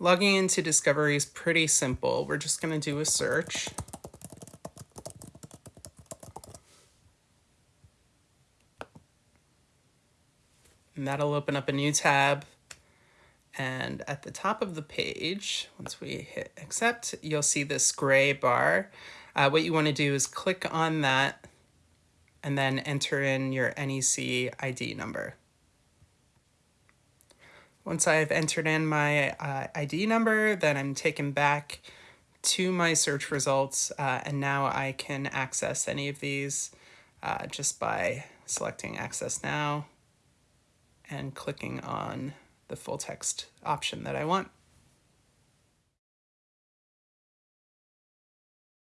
Logging into Discovery is pretty simple. We're just going to do a search. And that'll open up a new tab. And at the top of the page, once we hit accept, you'll see this gray bar. Uh, what you want to do is click on that and then enter in your NEC ID number. Once I've entered in my uh, ID number, then I'm taken back to my search results uh, and now I can access any of these uh, just by selecting access now and clicking on the full text option that I want.